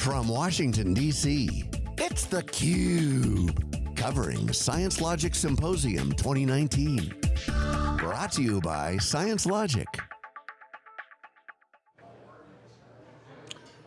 From Washington, D.C., it's theCUBE. Covering Science Logic Symposium 2019. Brought to you by Science Logic.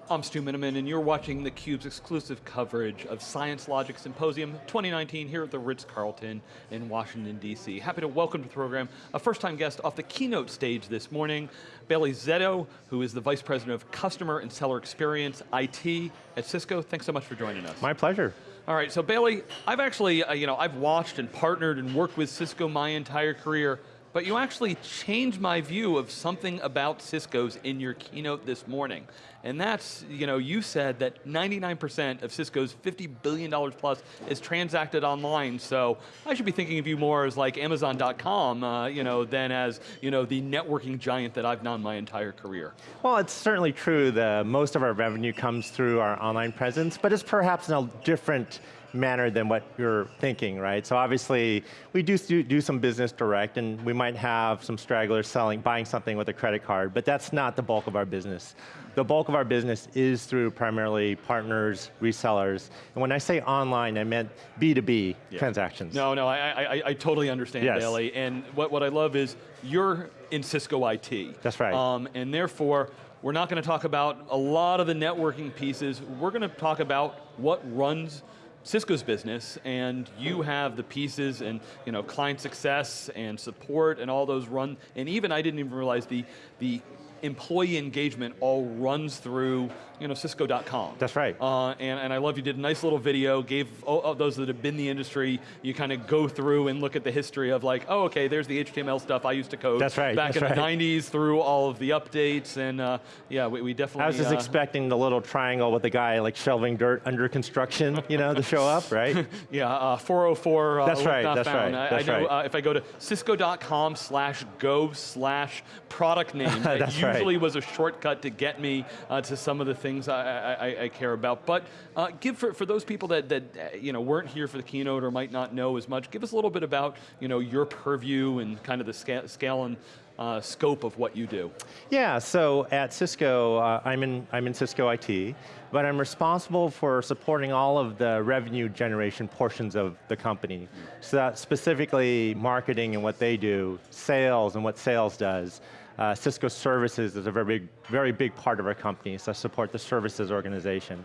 I'm Stu Miniman, and you're watching theCUBE's exclusive coverage of Science Logic Symposium 2019 here at the Ritz-Carlton in Washington, D.C. Happy to welcome to the program a first-time guest off the keynote stage this morning, Bailey Szeto, who is the Vice President of Customer and Seller Experience, IT at Cisco. Thanks so much for joining us. My pleasure. All right, so Bailey, I've actually, uh, you know, I've watched and partnered and worked with Cisco my entire career but you actually changed my view of something about Cisco's in your keynote this morning. And that's, you know, you said that 99% of Cisco's $50 billion plus is transacted online, so I should be thinking of you more as like Amazon.com, uh, you know, than as, you know, the networking giant that I've known my entire career. Well, it's certainly true that most of our revenue comes through our online presence, but it's perhaps in a different manner than what you're thinking, right? So obviously, we do, do some business direct and we might have some stragglers selling, buying something with a credit card, but that's not the bulk of our business. The bulk of our business is through primarily partners, resellers, and when I say online, I meant B2B yeah. transactions. No, no, I, I, I totally understand, yes. Bailey, and what, what I love is you're in Cisco IT. That's right. Um, and therefore, we're not going to talk about a lot of the networking pieces. We're going to talk about what runs Cisco's business and you have the pieces and you know, client success and support and all those run, and even I didn't even realize the, the employee engagement all runs through you know, Cisco.com. That's right. Uh, and, and I love you did a nice little video, gave oh, those that have been in the industry, you kind of go through and look at the history of like, oh okay, there's the HTML stuff I used to code. That's right, Back that's in right. the 90s through all of the updates and uh, yeah, we, we, definitely- I was just uh, expecting the little triangle with the guy like shoveling dirt under construction, you know, to show up, right? yeah, uh, 404 uh, That's right, that's found. right, I, that's I know right. if I go to cisco.com slash go slash product name, it usually was a shortcut to get me uh, to some of the things I, I, I care about. But uh, give for, for those people that, that uh, you know, weren't here for the keynote or might not know as much, give us a little bit about you know, your purview and kind of the scale, scale and uh, scope of what you do. Yeah, so at Cisco, uh, I'm, in, I'm in Cisco IT, but I'm responsible for supporting all of the revenue generation portions of the company. So that specifically marketing and what they do, sales and what sales does, uh, Cisco Services is a very big, very big part of our company, so I support the services organization.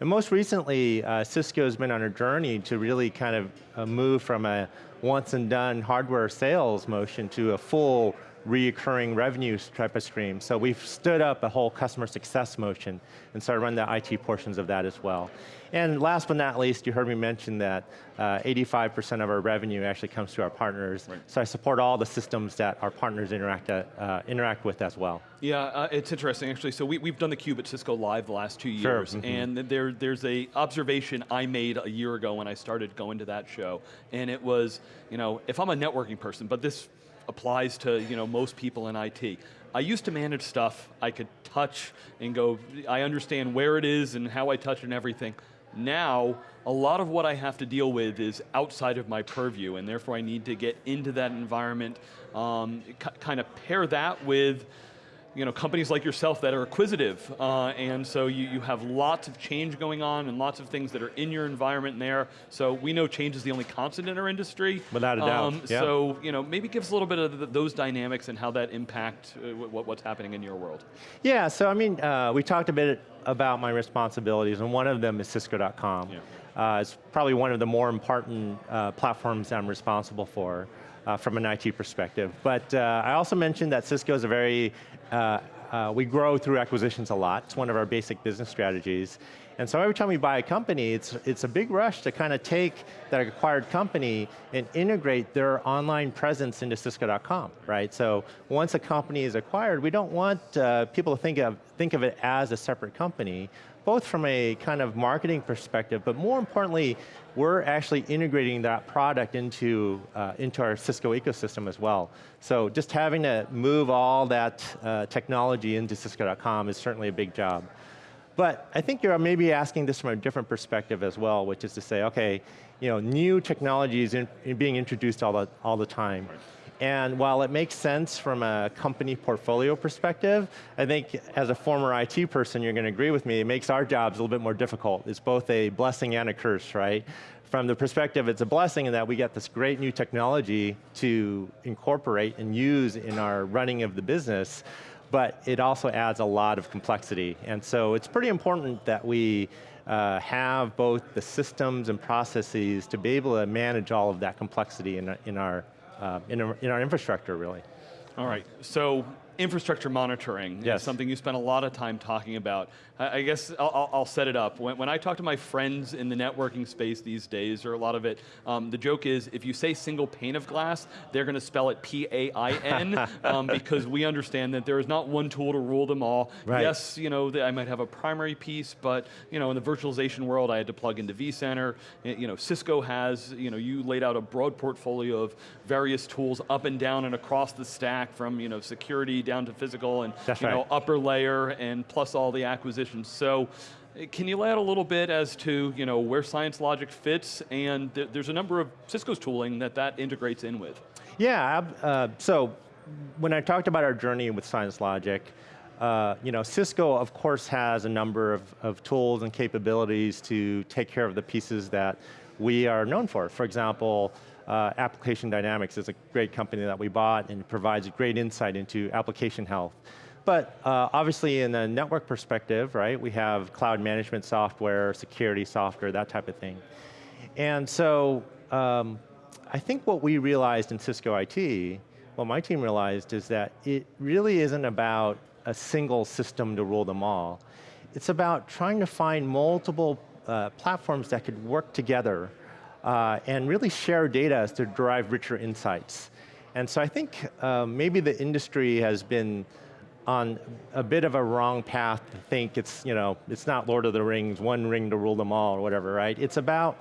And most recently, uh, Cisco has been on a journey to really kind of uh, move from a once and done hardware sales motion to a full reoccurring revenue type of stream. So we've stood up a whole customer success motion, and so I run the IT portions of that as well. And last but not least, you heard me mention that 85% uh, of our revenue actually comes through our partners. Right. So I support all the systems that our partners interact, at, uh, interact with as well. Yeah, uh, it's interesting actually. So we, we've done the Cube at Cisco Live the last two years, sure. mm -hmm. and there, there's a observation I made a year ago when I started going to that show, and it was, you know, if I'm a networking person, but this applies to you know, most people in IT. I used to manage stuff I could touch and go, I understand where it is and how I touch it and everything. Now, a lot of what I have to deal with is outside of my purview and therefore I need to get into that environment, um, kind of pair that with you know, companies like yourself that are acquisitive, uh, and so you, you have lots of change going on and lots of things that are in your environment there, so we know change is the only constant in our industry. Without a doubt, um, yeah. So, you know, maybe give us a little bit of the, those dynamics and how that impact uh, what, what's happening in your world. Yeah, so I mean, uh, we talked a bit about my responsibilities, and one of them is Cisco.com. Yeah. Uh, it's probably one of the more important uh, platforms I'm responsible for uh, from an IT perspective. But uh, I also mentioned that Cisco is a very, uh, uh, we grow through acquisitions a lot. It's one of our basic business strategies. And so every time we buy a company, it's, it's a big rush to kind of take that acquired company and integrate their online presence into Cisco.com, right? So once a company is acquired, we don't want people to think of, think of it as a separate company, both from a kind of marketing perspective, but more importantly, we're actually integrating that product into, uh, into our Cisco ecosystem as well. So just having to move all that uh, technology into Cisco.com is certainly a big job. But I think you're maybe asking this from a different perspective as well, which is to say, okay, you know, new technology is in, in being introduced all the, all the time. Right. And while it makes sense from a company portfolio perspective, I think as a former IT person, you're going to agree with me, it makes our jobs a little bit more difficult. It's both a blessing and a curse, right? From the perspective, it's a blessing in that we get this great new technology to incorporate and use in our running of the business, but it also adds a lot of complexity. And so it's pretty important that we uh, have both the systems and processes to be able to manage all of that complexity in, in, our, Uh, in, our, in our infrastructure, really. All right, so infrastructure monitoring yes. is something you spend a lot of time talking about. I, I guess I'll, I'll, set it up. When, when, I talk to my friends in the networking space these days, or a lot of it, um, the joke is if you say single pane of glass, they're going to spell it P-A-I-N, um, because we understand that there is not one tool to rule them all. Right. Yes, you know, I might have a primary piece, but you know, in the virtualization world, I had to plug into vCenter. You know, Cisco has, you know, you laid out a broad portfolio of various tools up and down and across the stack from, you know, security down to physical and That's you right. know, upper layer and plus all the acquisitions. So eh, can you lay out a little bit as to you know, where Science Logic fits and th there's a number of Cisco's tooling that that integrates in with? Yeah, uh, so when I talked about our journey with Science Logic, uh, you know, Cisco of course has a number of, of tools and capabilities to take care of the pieces that we are known for. For example, uh, Application Dynamics is a great company that we bought and provides a great insight into application health. But uh, obviously in the network perspective, right, we have cloud management software, security software, that type of thing. And so um, I think what we realized in Cisco IT, what my team realized is that it really isn't about a single system to rule them all. It's about trying to find multiple uh, platforms that could work together uh, and really share data to derive richer insights. And so I think uh, maybe the industry has been on a bit of a wrong path to think it's, you know, it's not Lord of the Rings, one ring to rule them all or whatever, right? It's about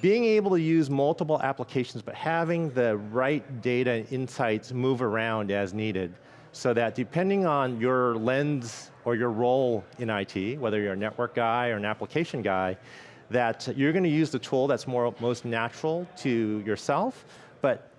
being able to use multiple applications, but having the right data and insights move around as needed so that depending on your lens or your role in IT, whether you're a network guy or an application guy, that you're going to use the tool that's more, most natural to yourself, but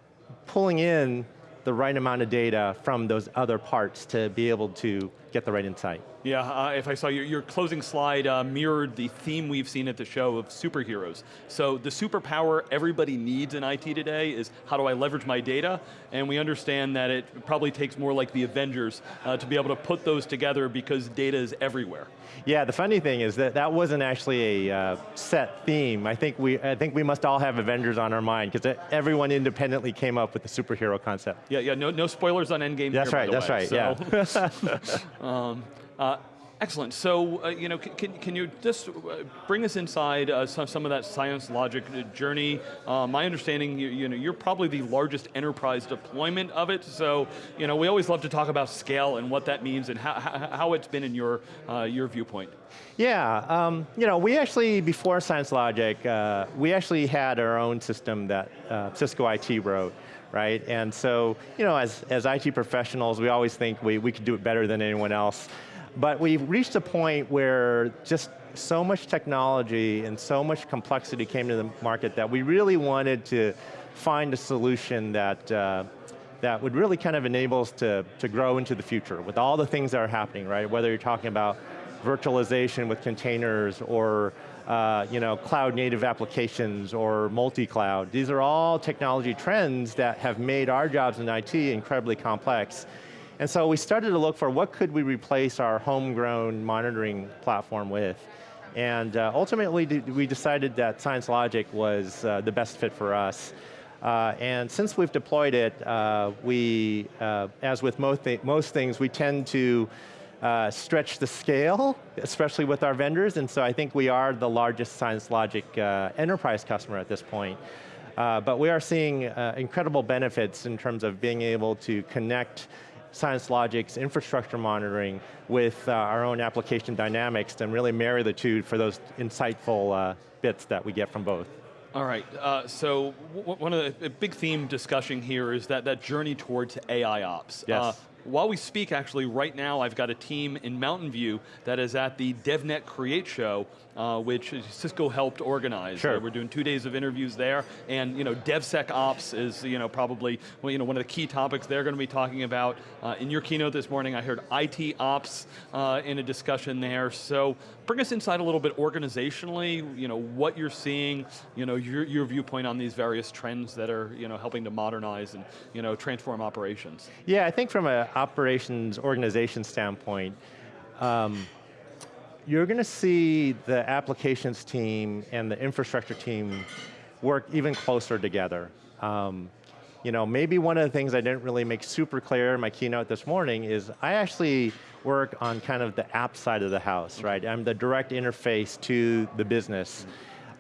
pulling in the right amount of data from those other parts to be able to get the right insight. Yeah, uh, if I saw your, your closing slide uh, mirrored the theme we've seen at the show of superheroes. So the superpower everybody needs in IT today is how do I leverage my data? And we understand that it probably takes more like the Avengers uh, to be able to put those together because data is everywhere. Yeah, the funny thing is that that wasn't actually a uh, set theme. I think we, I think we must all have Avengers on our mind because everyone independently came up with the superhero concept. Yeah, yeah. No, no spoilers on Endgame. That's here, right. That's way, right. So. Yeah. um, uh, excellent. So, uh, you know, can, can you just uh, bring us inside uh, some, some of that science logic journey? Uh, my understanding, you, you know, you're probably the largest enterprise deployment of it. So, you know, we always love to talk about scale and what that means and how, how, it's been in your uh, your viewpoint. Yeah, um, you know, we actually, before Science Logic, uh, we actually had our own system that uh, Cisco IT wrote, right? And so, you know, as, as IT professionals, we always think we, we could do it better than anyone else. But we've reached a point where just so much technology and so much complexity came to the market that we really wanted to find a solution that uh, that would really kind of enable us to, to grow into the future with all the things that are happening, right? Whether you're talking about virtualization with containers or uh, you know, cloud native applications or multi-cloud. These are all technology trends that have made our jobs in IT incredibly complex. And so we started to look for what could we replace our homegrown monitoring platform with. And uh, ultimately we decided that Science Logic was uh, the best fit for us. Uh, and since we've deployed it, uh, we, uh, as with most, th most things, we tend to uh, stretch the scale, especially with our vendors, and so I think we are the largest Science Logic uh, enterprise customer at this point. Uh, but we are seeing uh, incredible benefits in terms of being able to connect Science Logic's infrastructure monitoring with uh, our own application dynamics and really marry the two for those insightful uh, bits that we get from both. All right, uh, so one of the big theme discussion here is that, that journey towards AI ops. Yes. Uh, while we speak, actually, right now, I've got a team in Mountain View that is at the DevNet Create show, uh, which Cisco helped organize. Sure. Uh, we're doing two days of interviews there, and you know, DevSecOps is you know, probably well, you know, one of the key topics they're going to be talking about. Uh, in your keynote this morning, I heard IT Ops uh, in a discussion there, so bring us inside a little bit organizationally, you know, what you're seeing, you know, your, your viewpoint on these various trends that are you know, helping to modernize and you know, transform operations. Yeah, I think from an operations organization standpoint, um, you're going to see the applications team and the infrastructure team work even closer together. Um, you know, maybe one of the things I didn't really make super clear in my keynote this morning is I actually work on kind of the app side of the house, right? I'm the direct interface to the business.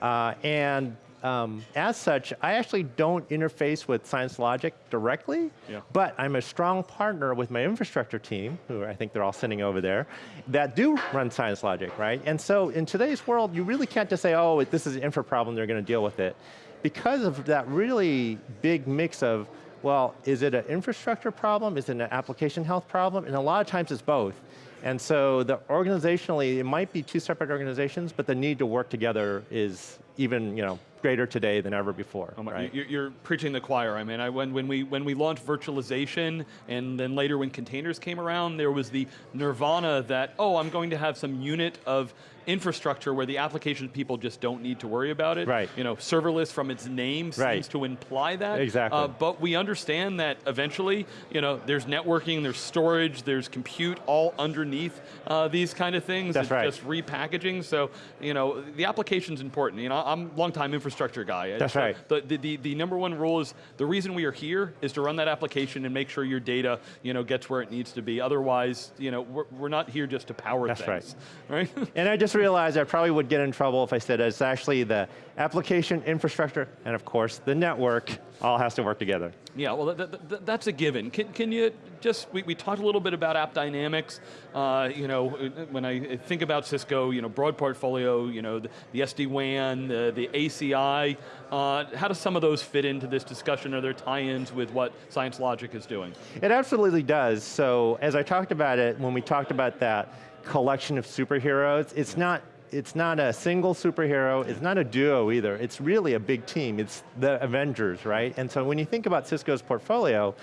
Uh, and um, as such, I actually don't interface with Science Logic directly, Yeah. but I'm a strong partner with my infrastructure team, who I think they're all sitting over there, that do run Science Logic, right? And so in today's world, you really can't just say, oh, this is an infra problem, they're going to deal with it. Because of that really big mix of, well, is it an infrastructure problem? Is it an application health problem? And a lot of times it's both. And so the organizationally, it might be two separate organizations, but the need to work together is even you know, greater today than ever before. Oh my- right? You're, you're preaching the choir. I mean, I, when, when, we, when we launched virtualization and then later when containers came around, there was the nirvana that, oh, I'm going to have some unit of infrastructure where the application people just don't need to worry about it. Right. You know, serverless from its name Right. seems to imply that. Exactly. Uh, but we understand that eventually, you know, there's networking, there's storage, there's compute all underneath uh, these kind of things. That's it's right. just repackaging. So, you know, the application's important. You know, I'm a longtime infrastructure guy. That's So right. The, the, the, number one rule is the reason we are here is to run that application and make sure your data you know, gets where it needs to be. Otherwise, you know, we're, we're not here just to power That's things. Right. And I just realized I probably would get in trouble if I said it's actually the application, infrastructure, and of course the network all has to work together. Yeah, well, th th th that's a given. Can, can you just, we, we talked a little bit about app dynamics. Uh, you know, when I think about Cisco, you know, broad portfolio, you know, the, the SD-WAN, the, the ACI, uh, how do some of those fit into this discussion? Are there tie-ins with what Science Logic is doing? It absolutely does. So as I talked about it, when we talked about that collection of superheroes, it's not it's not a single superhero, it's not a duo either, it's really a big team, it's the Avengers, right? And so when you think about Cisco's portfolio,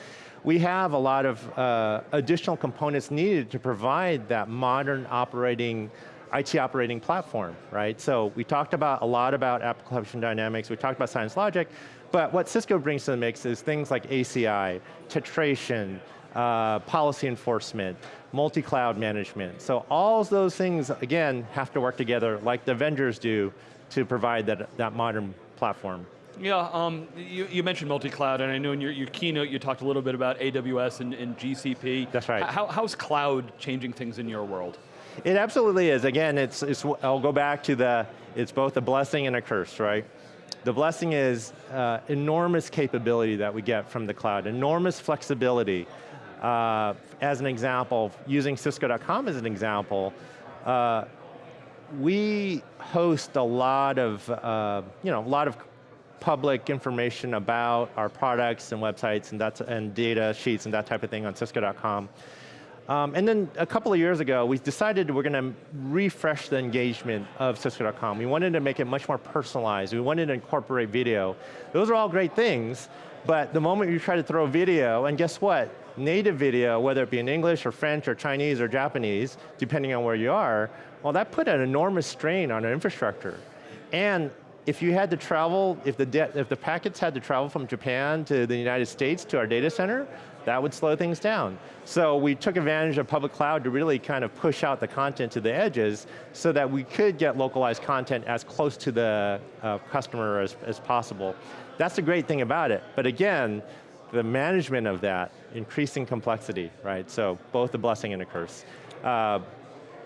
we have a lot of uh, additional components needed to provide that modern operating IT operating platform, right? So we talked about a lot about application dynamics, we talked about Science Logic, but what Cisco brings to the mix is things like ACI, tetration, uh, policy enforcement, multi-cloud management. So all those things, again, have to work together like the vendors do to provide that, that modern platform. Yeah, um, you, you mentioned multi-cloud, and I know in your, your keynote you talked a little bit about AWS and, and GCP. That's right. How, how's cloud changing things in your world? It absolutely is. Again, it's, it's, I'll go back to the, it's both a blessing and a curse, right? The blessing is uh, enormous capability that we get from the cloud, enormous flexibility. Uh, as an example, using Cisco.com as an example, uh, we host a lot of, uh, you know, a lot of public information about our products and websites and, that's, and data sheets and that type of thing on Cisco.com. Um, and then a couple of years ago, we decided we're going to refresh the engagement of Cisco.com. We wanted to make it much more personalized. We wanted to incorporate video. Those are all great things, but the moment you try to throw video, and guess what? Native video, whether it be in English or French or Chinese or Japanese, depending on where you are, well, that put an enormous strain on our infrastructure. And if you had to travel, if the, if the packets had to travel from Japan to the United States to our data center, that would slow things down. So we took advantage of public cloud to really kind of push out the content to the edges so that we could get localized content as close to the uh, customer as, as possible. That's the great thing about it. But again, the management of that, increasing complexity, right? So both a blessing and a curse. Uh,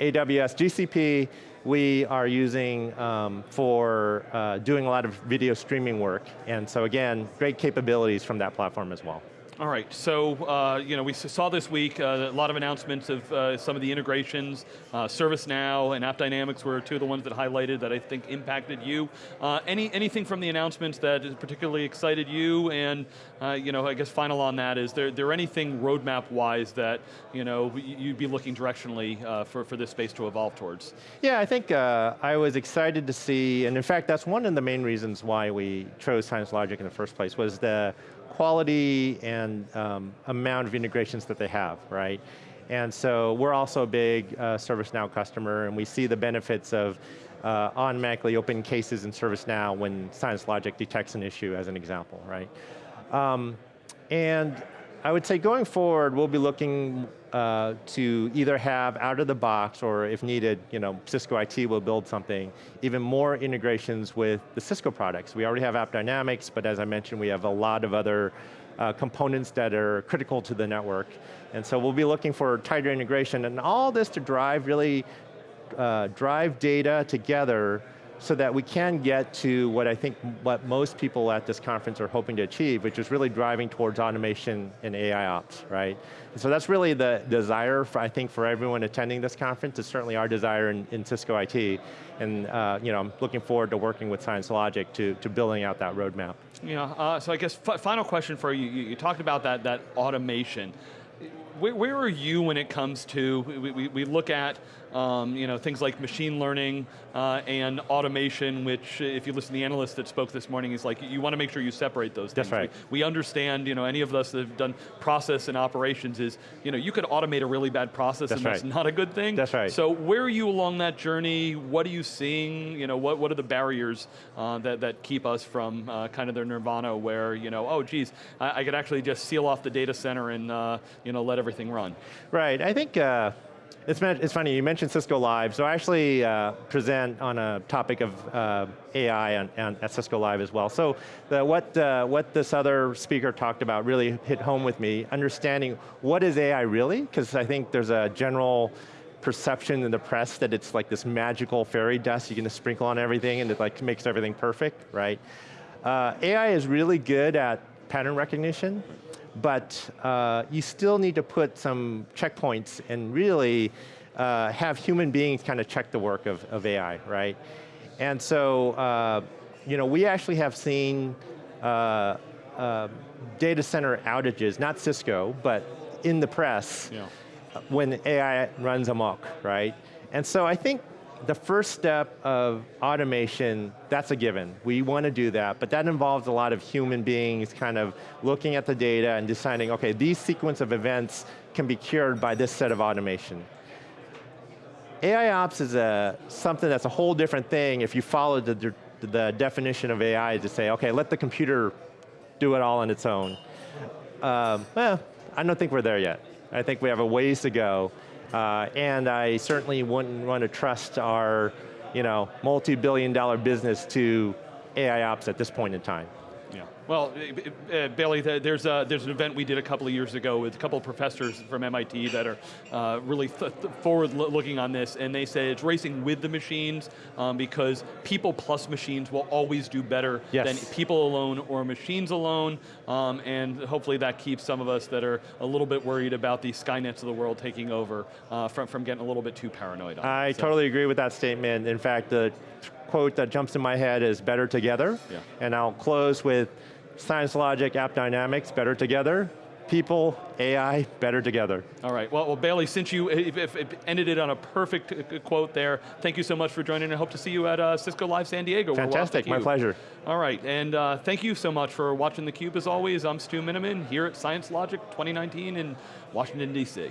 AWS, GCP, we are using um, for uh, doing a lot of video streaming work. And so again, great capabilities from that platform as well. All right, so uh, you know we saw this week uh, a lot of announcements of uh, some of the integrations. Uh, ServiceNow and AppDynamics were two of the ones that highlighted that I think impacted you. Uh, any anything from the announcements that particularly excited you? And uh, you know, I guess final on that is there there anything roadmap wise that you know you'd be looking directionally for for this space to evolve towards? Yeah, I think I was excited to see, and in fact, that's one of the main reasons why we chose Science Logic in the first place was the quality and um, amount of integrations that they have, right? And so we're also a big uh, ServiceNow customer and we see the benefits of uh, automatically open cases in ServiceNow when Science Logic detects an issue as an example, right? Um, and I would say going forward, we'll be looking uh, to either have out of the box or if needed, you know, Cisco IT will build something, even more integrations with the Cisco products. We already have AppDynamics, but as I mentioned, we have a lot of other uh, components that are critical to the network. And so we'll be looking for tighter integration and all this to drive really, uh, drive data together so that we can get to what I think what most people at this conference are hoping to achieve, which is really driving towards automation and AI ops, right? And so that's really the desire, for, I think, for everyone attending this conference. It's certainly our desire in, in Cisco IT. And uh, you know, I'm looking forward to working with Science Logic to, to building out that roadmap. Yeah, uh, so I guess final question for you, you, you talked about that, that automation where, where, are you when it comes to, we, we, we look at um, you know, things like machine learning uh, and automation, which if you listen to the analyst that spoke this morning, is like, you want to make sure you separate those things. That's right. We, we, understand, you know, any of us that have done process and operations is, you know, you could automate a really bad process that's and right. that's not a good thing. That's right. So where are you along that journey? What are you seeing? You know, what, what are the barriers uh, that, that keep us from uh, kind of their nirvana where, you know, oh geez, I, I could actually just seal off the data center and, uh, you know, let everything run. Right, I think uh, it's, it's funny, you mentioned Cisco Live, so I actually uh, present on a topic of uh, AI at Cisco Live as well. So the, what, uh, what this other speaker talked about really hit home with me, understanding what is AI really, because I think there's a general perception in the press that it's like this magical fairy dust you can just sprinkle on everything and it like makes everything perfect, right? Uh, AI is really good at pattern recognition, but uh, you still need to put some checkpoints and really uh, have human beings kind of check the work of, of AI, right? And so, uh, you know, we actually have seen uh, uh, data center outages, not Cisco, but in the press, yeah. when AI runs amok, right? And so I think the first step of automation, that's a given. We want to do that, but that involves a lot of human beings kind of looking at the data and deciding, okay, these sequence of events can be cured by this set of automation. AI ops is a, something that's a whole different thing if you follow the, the definition of AI to say, okay, let the computer do it all on its own. Um, well, I don't think we're there yet. I think we have a ways to go. Uh, and I certainly wouldn't want to trust our you know, multi-billion dollar business to AI ops at this point in time. Well, uh, Bailey, there's, a, there's an event we did a couple of years ago with a couple of professors from MIT that are uh, really th th forward looking on this, and they say it's racing with the machines um, because people plus machines will always do better yes. than people alone or machines alone, um, and hopefully that keeps some of us that are a little bit worried about the Skynets of the world taking over uh, from, from getting a little bit too paranoid. I so. totally agree with that statement. In fact, the quote that jumps in my head is better together, yeah. and I'll close with Science Logic, app dynamics, better together. People, AI, better together. All right, well, well Bailey, since you if, if, if ended it on a perfect uh, quote there, thank you so much for joining. I hope to see you at uh, Cisco Live San Diego. Fantastic, my pleasure. All right, and uh, thank you so much for watching theCUBE as always. I'm Stu Miniman here at Science Logic 2019 in Washington, D.C.